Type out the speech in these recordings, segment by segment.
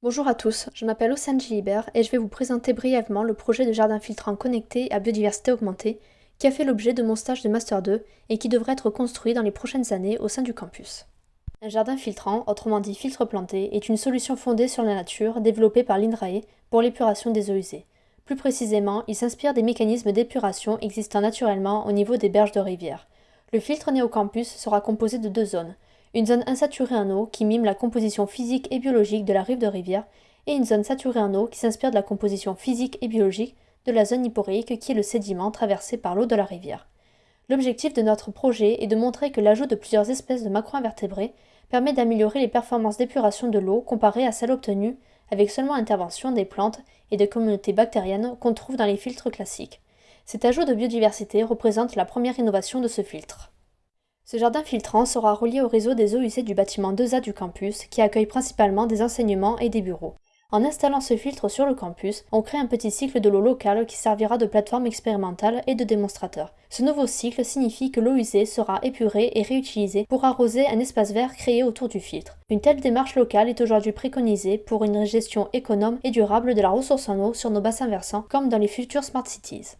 Bonjour à tous, je m'appelle Océane Gilibert et je vais vous présenter brièvement le projet de jardin filtrant connecté à biodiversité augmentée qui a fait l'objet de mon stage de Master 2 et qui devrait être construit dans les prochaines années au sein du campus. Un jardin filtrant, autrement dit filtre planté, est une solution fondée sur la nature développée par l'INRAE pour l'épuration des eaux usées. Plus précisément, il s'inspire des mécanismes d'épuration existant naturellement au niveau des berges de rivières. Le filtre né au campus sera composé de deux zones, une zone insaturée en eau qui mime la composition physique et biologique de la rive de rivière, et une zone saturée en eau qui s'inspire de la composition physique et biologique de la zone hyporéique qui est le sédiment traversé par l'eau de la rivière. L'objectif de notre projet est de montrer que l'ajout de plusieurs espèces de macro-invertébrés permet d'améliorer les performances d'épuration de l'eau comparées à celles obtenues avec seulement intervention des plantes et des communautés bactériennes qu'on trouve dans les filtres classiques. Cet ajout de biodiversité représente la première innovation de ce filtre. Ce jardin filtrant sera relié au réseau des eaux usées du bâtiment 2A du campus, qui accueille principalement des enseignements et des bureaux. En installant ce filtre sur le campus, on crée un petit cycle de l'eau locale qui servira de plateforme expérimentale et de démonstrateur. Ce nouveau cycle signifie que l'eau usée sera épurée et réutilisée pour arroser un espace vert créé autour du filtre. Une telle démarche locale est aujourd'hui préconisée pour une gestion économe et durable de la ressource en eau sur nos bassins versants, comme dans les futures Smart Cities.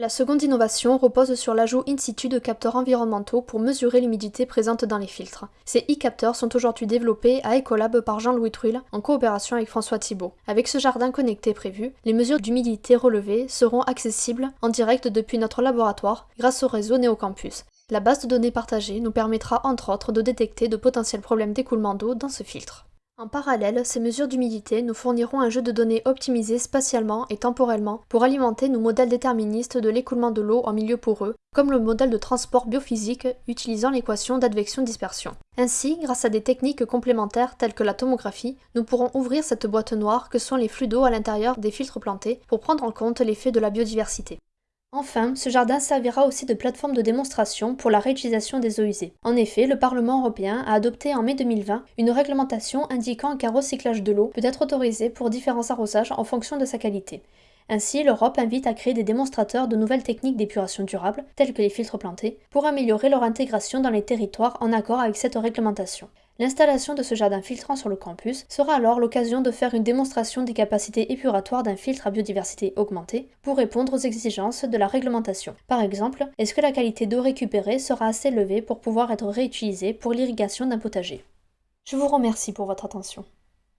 La seconde innovation repose sur l'ajout in situ de capteurs environnementaux pour mesurer l'humidité présente dans les filtres. Ces e-capteurs sont aujourd'hui développés à Ecolab par Jean-Louis Truil en coopération avec François Thibault. Avec ce jardin connecté prévu, les mesures d'humidité relevées seront accessibles en direct depuis notre laboratoire grâce au réseau Néocampus. La base de données partagée nous permettra entre autres de détecter de potentiels problèmes d'écoulement d'eau dans ce filtre. En parallèle, ces mesures d'humidité nous fourniront un jeu de données optimisé spatialement et temporellement pour alimenter nos modèles déterministes de l'écoulement de l'eau en milieu poreux, comme le modèle de transport biophysique utilisant l'équation d'advection-dispersion. Ainsi, grâce à des techniques complémentaires telles que la tomographie, nous pourrons ouvrir cette boîte noire que sont les flux d'eau à l'intérieur des filtres plantés pour prendre en compte l'effet de la biodiversité. Enfin, ce jardin servira aussi de plateforme de démonstration pour la réutilisation des eaux usées. En effet, le Parlement européen a adopté en mai 2020 une réglementation indiquant qu'un recyclage de l'eau peut être autorisé pour différents arrosages en fonction de sa qualité. Ainsi, l'Europe invite à créer des démonstrateurs de nouvelles techniques d'épuration durable, telles que les filtres plantés, pour améliorer leur intégration dans les territoires en accord avec cette réglementation. L'installation de ce jardin filtrant sur le campus sera alors l'occasion de faire une démonstration des capacités épuratoires d'un filtre à biodiversité augmentée pour répondre aux exigences de la réglementation. Par exemple, est-ce que la qualité d'eau récupérée sera assez élevée pour pouvoir être réutilisée pour l'irrigation d'un potager? Je vous remercie pour votre attention.